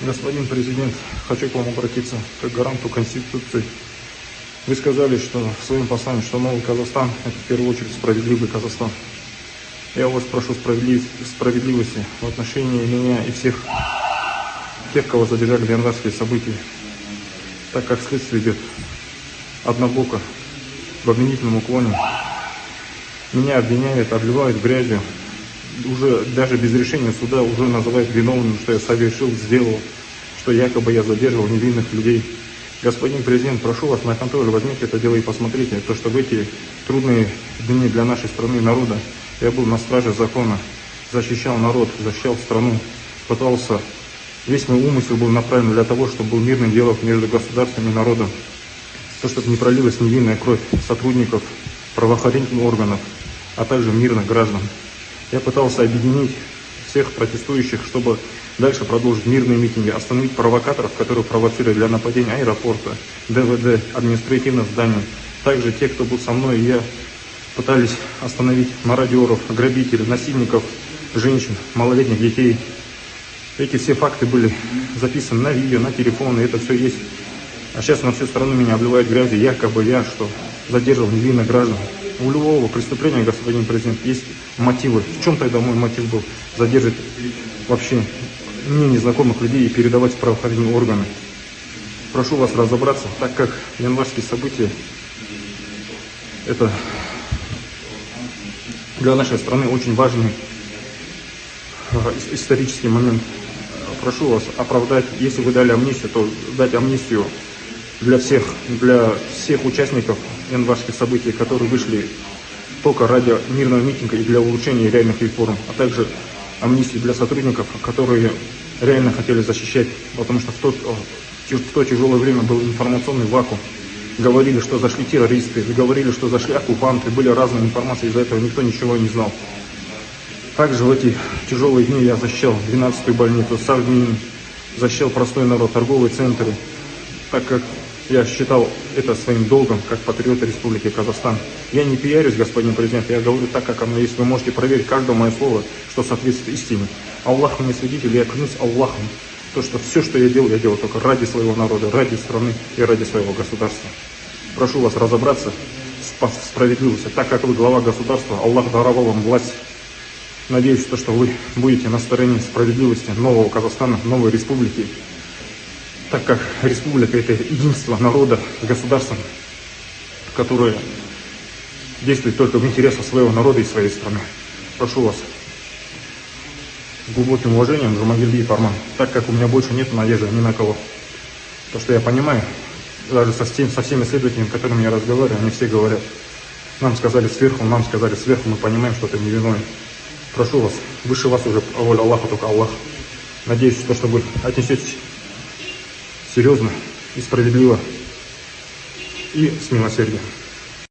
Господин президент, хочу к вам обратиться как гаранту Конституции. Вы сказали, что в своем послании, что новый Казахстан – это в первую очередь справедливый Казахстан. Я вас прошу справедливости в отношении меня и всех тех, кого задержали в январские события, так как следствие идет однобоко, в обвинительном уклоне. Меня обвиняют, обливают грязью, уже даже без решения суда уже называют виновным, что я совершил, сделал, что якобы я задерживал невинных людей. Господин президент, прошу вас на контроль, возьмите это дело и посмотрите, то, что в эти трудные дни для нашей страны и народа я был на страже закона, защищал народ, защищал страну, пытался, весь мой умысел был направлен для того, чтобы был мирный диалог между государством и народом, то, чтобы не пролилась невинная кровь сотрудников правоохранительных органов, а также мирных граждан. Я пытался объединить всех протестующих, чтобы дальше продолжить мирные митинги, остановить провокаторов, которые провоцировали для нападения аэропорта, ДВД, административных зданий. Также те, кто был со мной, я пытались остановить мародеров, грабителей, насильников, женщин, малолетних детей. Эти все факты были записаны на видео, на телефон, и это все есть. А сейчас на всю страну меня обливают грязью, якобы я, что задерживал невинных граждан. У любого преступления, господин президент, есть мотивы. В чем тогда мой мотив был? Задержать вообще мне незнакомых людей и передавать в правоохранительные органы. Прошу вас разобраться, так как январские события это для нашей страны очень важный э, исторический момент. Прошу вас оправдать, если вы дали амнистию, то дать амнистию для всех, для всех участников январских событий, которые вышли только ради мирного митинга и для улучшения реальных реформ, а также амнистии для сотрудников, которые реально хотели защищать, потому что в, тот, в то тяжелое время был информационный вакуум. Говорили, что зашли террористы, говорили, что зашли оккупанты, были разные информации, из-за этого никто ничего не знал. Также в эти тяжелые дни я защищал 12-ю больницу, Савдин, защищал простой народ, торговые центры, так как я считал это своим долгом, как патриот Республики Казахстан. Я не пиарюсь, господин президент, я говорю так, как оно есть. Вы можете проверить каждое мое слово, что соответствует истине. Аллах мне свидетель, я клянусь Аллахом, то, что все, что я делал, я делал только ради своего народа, ради страны и ради своего государства. Прошу вас разобраться в справедливости. Так как вы глава государства, Аллах даровал вам власть. Надеюсь, то, что вы будете на стороне справедливости нового Казахстана, новой республики, так как республика – это единство народа, государства, которое действует только в интересах своего народа и своей страны. Прошу вас с глубоким уважением, Жумагильди Парман, так как у меня больше нет надежды ни на кого. То, что я понимаю, даже со, со всеми следователями, с которыми я разговариваю, они все говорят, нам сказали сверху, нам сказали сверху, мы понимаем, что ты невиновен. Прошу вас, выше вас уже воля Аллаха, только Аллах. Надеюсь, что, что вы отнесетесь серьезно и справедливо и с милосердием.